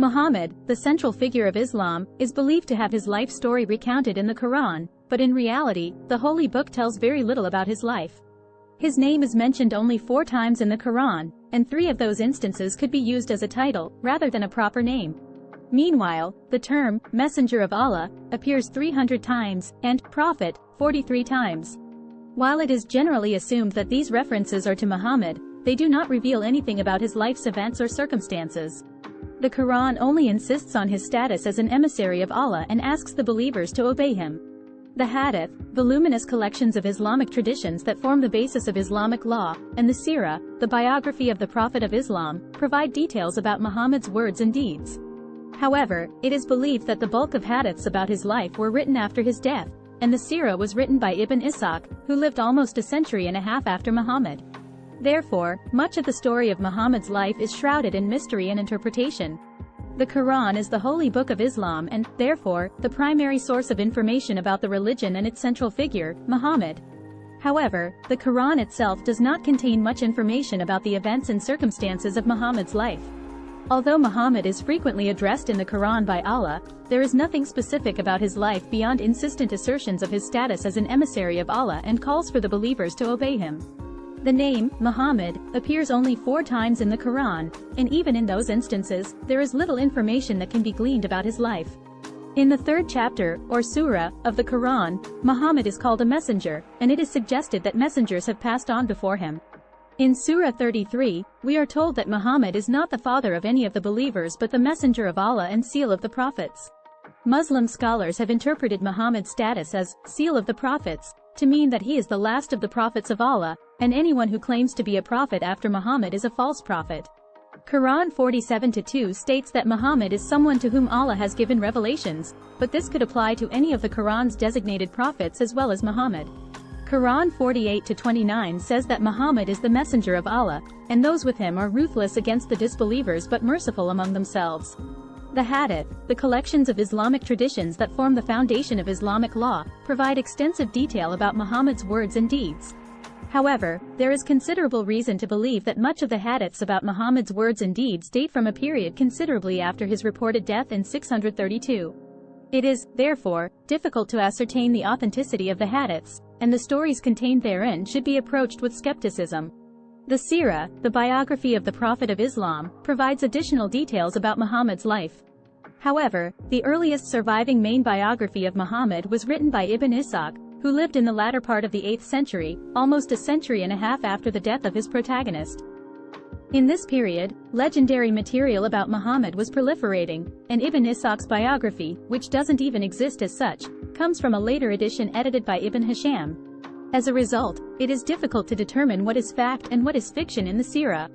Muhammad, the central figure of Islam, is believed to have his life story recounted in the Quran, but in reality, the holy book tells very little about his life. His name is mentioned only four times in the Quran, and three of those instances could be used as a title, rather than a proper name. Meanwhile, the term, Messenger of Allah, appears 300 times, and Prophet, 43 times. While it is generally assumed that these references are to Muhammad, they do not reveal anything about his life's events or circumstances. The Quran only insists on his status as an emissary of Allah and asks the believers to obey him. The Hadith, voluminous collections of Islamic traditions that form the basis of Islamic law, and the Sirah, the biography of the Prophet of Islam, provide details about Muhammad's words and deeds. However, it is believed that the bulk of hadiths about his life were written after his death, and the Sirah was written by Ibn Ishaq, who lived almost a century and a half after Muhammad. Therefore, much of the story of Muhammad's life is shrouded in mystery and interpretation. The Quran is the holy book of Islam and, therefore, the primary source of information about the religion and its central figure, Muhammad. However, the Quran itself does not contain much information about the events and circumstances of Muhammad's life. Although Muhammad is frequently addressed in the Quran by Allah, there is nothing specific about his life beyond insistent assertions of his status as an emissary of Allah and calls for the believers to obey him. The name, Muhammad, appears only four times in the Quran, and even in those instances, there is little information that can be gleaned about his life. In the third chapter, or surah, of the Quran, Muhammad is called a messenger, and it is suggested that messengers have passed on before him. In Surah 33, we are told that Muhammad is not the father of any of the believers but the messenger of Allah and seal of the prophets. Muslim scholars have interpreted Muhammad's status as seal of the prophets to mean that he is the last of the prophets of Allah, and anyone who claims to be a prophet after Muhammad is a false prophet. Quran 47-2 states that Muhammad is someone to whom Allah has given revelations, but this could apply to any of the Quran's designated prophets as well as Muhammad. Quran 48-29 says that Muhammad is the messenger of Allah, and those with him are ruthless against the disbelievers but merciful among themselves. The Hadith, the collections of Islamic traditions that form the foundation of Islamic law, provide extensive detail about Muhammad's words and deeds. However, there is considerable reason to believe that much of the hadiths about Muhammad's words and deeds date from a period considerably after his reported death in 632. It is, therefore, difficult to ascertain the authenticity of the hadiths, and the stories contained therein should be approached with skepticism. The Sirah, the biography of the Prophet of Islam, provides additional details about Muhammad's life. However, the earliest surviving main biography of Muhammad was written by Ibn Ishaq, who lived in the latter part of the 8th century, almost a century and a half after the death of his protagonist. In this period, legendary material about Muhammad was proliferating, and Ibn Ishaq's biography, which doesn't even exist as such, comes from a later edition edited by Ibn Hisham. As a result, it is difficult to determine what is fact and what is fiction in the Sirah.